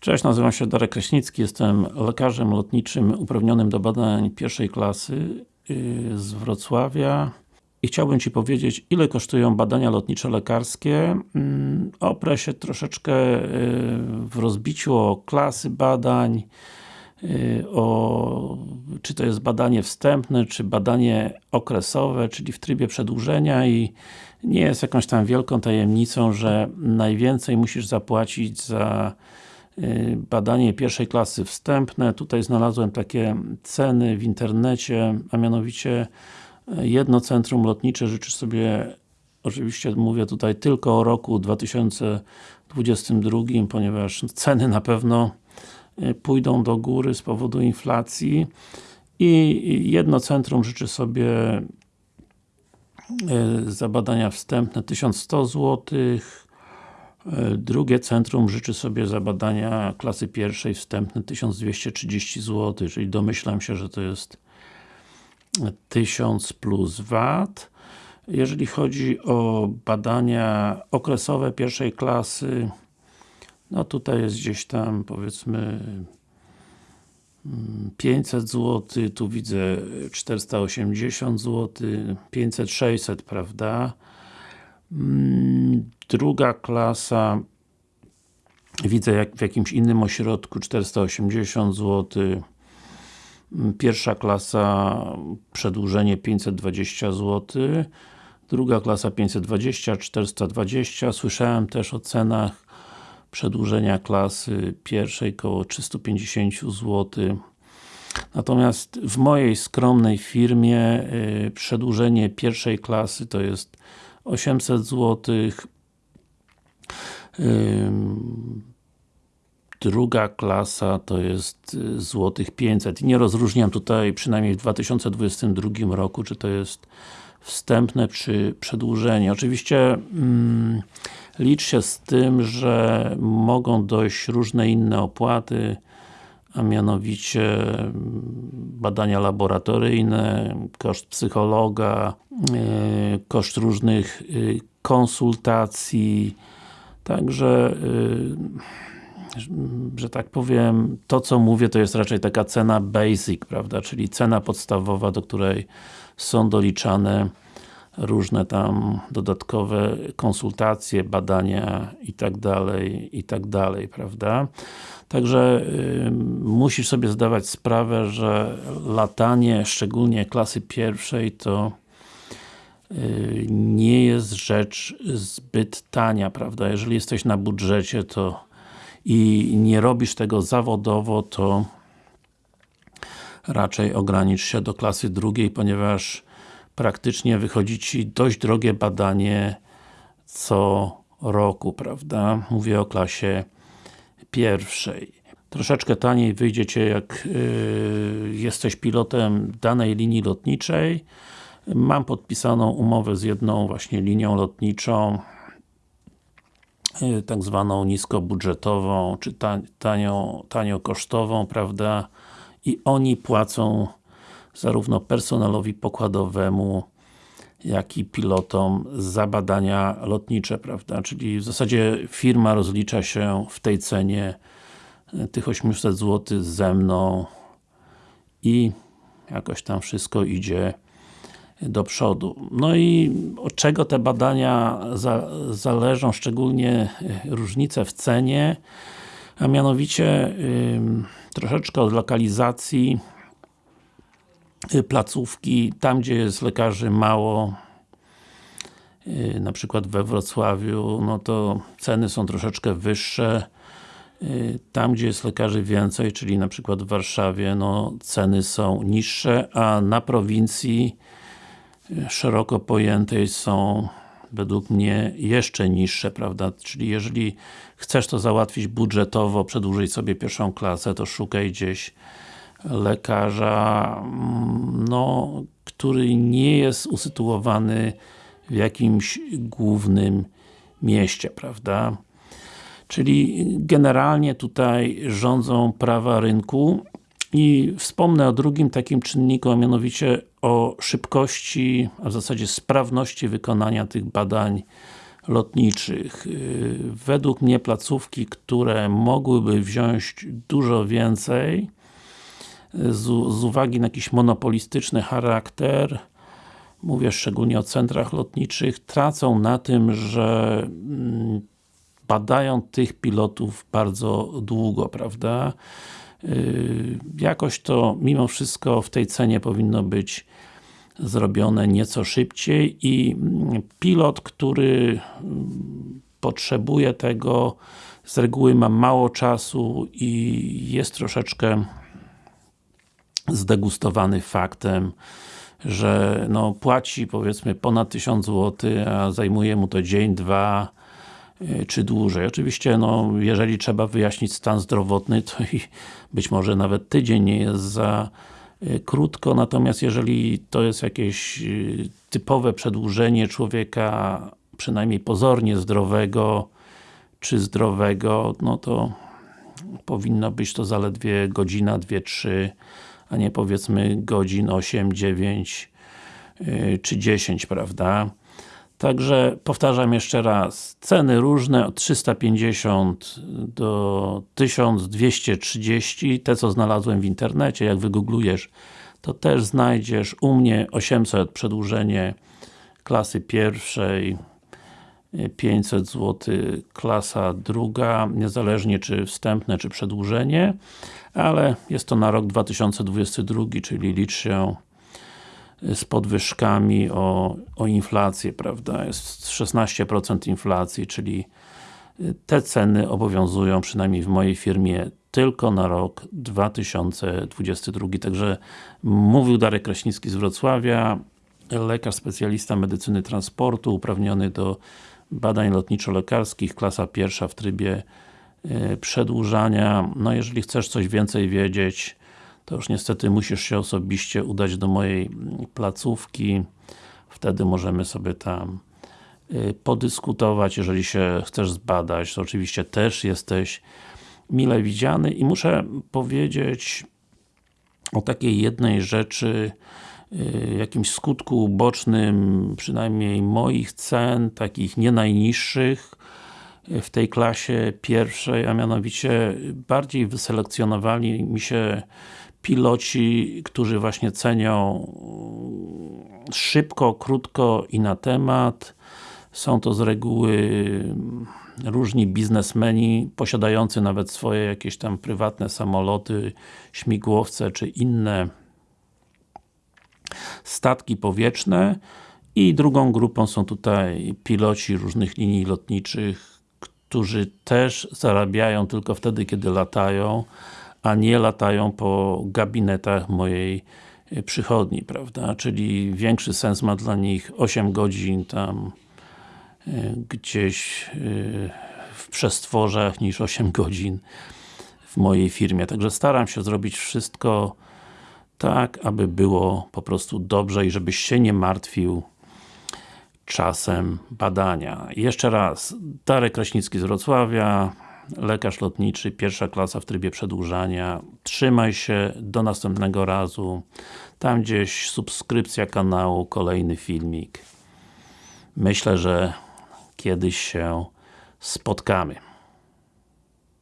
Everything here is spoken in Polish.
Cześć, nazywam się Darek Kraśnicki, jestem lekarzem lotniczym uprawnionym do badań pierwszej klasy yy, z Wrocławia i chciałbym Ci powiedzieć, ile kosztują badania lotniczo-lekarskie. Mm, oprę się troszeczkę yy, w rozbiciu o klasy badań, yy, o czy to jest badanie wstępne, czy badanie okresowe, czyli w trybie przedłużenia i nie jest jakąś tam wielką tajemnicą, że najwięcej musisz zapłacić za Y, badanie pierwszej klasy wstępne. Tutaj znalazłem takie ceny w internecie, a mianowicie y, jedno centrum lotnicze życzy sobie oczywiście mówię tutaj tylko o roku 2022, ponieważ ceny na pewno y, pójdą do góry z powodu inflacji i jedno centrum życzy sobie za badania wstępne 1100 złotych E, drugie centrum życzy sobie za badania klasy pierwszej wstępne 1230 zł, czyli domyślam się, że to jest 1000 plus VAT. Jeżeli chodzi o badania okresowe pierwszej klasy, no tutaj jest gdzieś tam powiedzmy 500 zł, tu widzę 480 zł, 500, 600, prawda? Mm, druga klasa widzę jak w jakimś innym ośrodku 480 zł mm, pierwsza klasa przedłużenie 520 zł druga klasa 520, 420 słyszałem też o cenach przedłużenia klasy pierwszej koło 350 zł Natomiast w mojej skromnej firmie yy, przedłużenie pierwszej klasy to jest 800 zł druga klasa to jest y, złotych 500 i nie rozróżniam tutaj, przynajmniej w 2022 roku, czy to jest wstępne czy przedłużenie. Oczywiście mm, licz się z tym, że mogą dojść różne inne opłaty, a mianowicie mm, badania laboratoryjne, koszt psychologa, y, koszt różnych y, konsultacji, także że tak powiem, to co mówię to jest raczej taka cena basic, prawda, czyli cena podstawowa, do której są doliczane różne tam dodatkowe konsultacje, badania i tak dalej, i tak dalej, prawda? Także y, musisz sobie zdawać sprawę, że latanie, szczególnie klasy pierwszej, to y, nie jest rzecz zbyt tania, prawda? Jeżeli jesteś na budżecie, to i nie robisz tego zawodowo, to raczej ogranicz się do klasy drugiej, ponieważ praktycznie wychodzi Ci dość drogie badanie co roku, prawda? Mówię o klasie pierwszej. Troszeczkę taniej wyjdzie Cię jak yy, jesteś pilotem danej linii lotniczej. Mam podpisaną umowę z jedną właśnie linią lotniczą yy, tak zwaną niskobudżetową, czy tanio, tanio kosztową, prawda? I oni płacą zarówno personelowi pokładowemu, jak i pilotom za badania lotnicze, prawda? Czyli w zasadzie firma rozlicza się w tej cenie e, tych 800 zł ze mną i jakoś tam wszystko idzie do przodu. No i od czego te badania za, zależą, szczególnie e, różnice w cenie, a mianowicie troszeczkę od lokalizacji placówki, tam gdzie jest lekarzy mało y, na przykład we Wrocławiu, no to ceny są troszeczkę wyższe y, tam gdzie jest lekarzy więcej, czyli na przykład w Warszawie, no ceny są niższe, a na prowincji szeroko pojętej są według mnie jeszcze niższe, prawda? Czyli jeżeli chcesz to załatwić budżetowo, przedłużyć sobie pierwszą klasę, to szukaj gdzieś lekarza, mm, no, który nie jest usytuowany w jakimś głównym mieście, prawda? Czyli generalnie tutaj rządzą prawa rynku i wspomnę o drugim takim czynniku, a mianowicie o szybkości, a w zasadzie sprawności wykonania tych badań lotniczych. Y, według mnie placówki, które mogłyby wziąć dużo więcej z, z uwagi na jakiś monopolistyczny charakter mówię szczególnie o centrach lotniczych, tracą na tym, że mm, badają tych pilotów bardzo długo, prawda? Y, jakoś to mimo wszystko w tej cenie powinno być zrobione nieco szybciej i mm, pilot, który mm, potrzebuje tego, z reguły ma mało czasu i jest troszeczkę zdegustowany faktem, że no płaci powiedzmy ponad 1000 zł, a zajmuje mu to dzień, dwa y, czy dłużej. Oczywiście, no, jeżeli trzeba wyjaśnić stan zdrowotny, to i być może nawet tydzień nie jest za y, krótko, natomiast jeżeli to jest jakieś y, typowe przedłużenie człowieka, przynajmniej pozornie zdrowego, czy zdrowego, no to powinno być to zaledwie godzina, dwie, trzy a nie powiedzmy godzin 8, 9 yy, czy 10, prawda? Także powtarzam jeszcze raz, ceny różne od 350 do 1230, te co znalazłem w internecie, jak wygooglujesz to też znajdziesz u mnie 800 przedłużenie klasy pierwszej 500 zł klasa druga, niezależnie czy wstępne, czy przedłużenie, ale jest to na rok 2022, czyli licz się z podwyżkami o, o inflację, prawda, jest 16% inflacji, czyli te ceny obowiązują, przynajmniej w mojej firmie, tylko na rok 2022. Także mówił Darek Kraśnicki z Wrocławia, lekarz specjalista medycyny transportu, uprawniony do badań lotniczo-lekarskich, klasa pierwsza w trybie e, przedłużania. No jeżeli chcesz coś więcej wiedzieć, to już niestety musisz się osobiście udać do mojej mm, placówki. Wtedy możemy sobie tam e, podyskutować, jeżeli się chcesz zbadać, to oczywiście też jesteś mile widziany i muszę powiedzieć o takiej jednej rzeczy, jakimś skutku ubocznym, przynajmniej moich cen, takich nie najniższych y, w tej klasie pierwszej, a mianowicie bardziej wyselekcjonowali mi się piloci, którzy właśnie cenią szybko, krótko i na temat. Są to z reguły różni biznesmeni, posiadający nawet swoje jakieś tam prywatne samoloty, śmigłowce czy inne statki powietrzne i drugą grupą są tutaj piloci różnych linii lotniczych, którzy też zarabiają tylko wtedy, kiedy latają, a nie latają po gabinetach mojej e, przychodni, prawda? Czyli większy sens ma dla nich 8 godzin tam e, gdzieś e, w przestworzach niż 8 godzin w mojej firmie. Także staram się zrobić wszystko tak, aby było po prostu dobrze i żebyś się nie martwił czasem badania. Jeszcze raz, Darek Kraśnicki z Wrocławia, lekarz lotniczy, pierwsza klasa w trybie przedłużania. Trzymaj się, do następnego razu. Tam gdzieś subskrypcja kanału, kolejny filmik. Myślę, że kiedyś się spotkamy.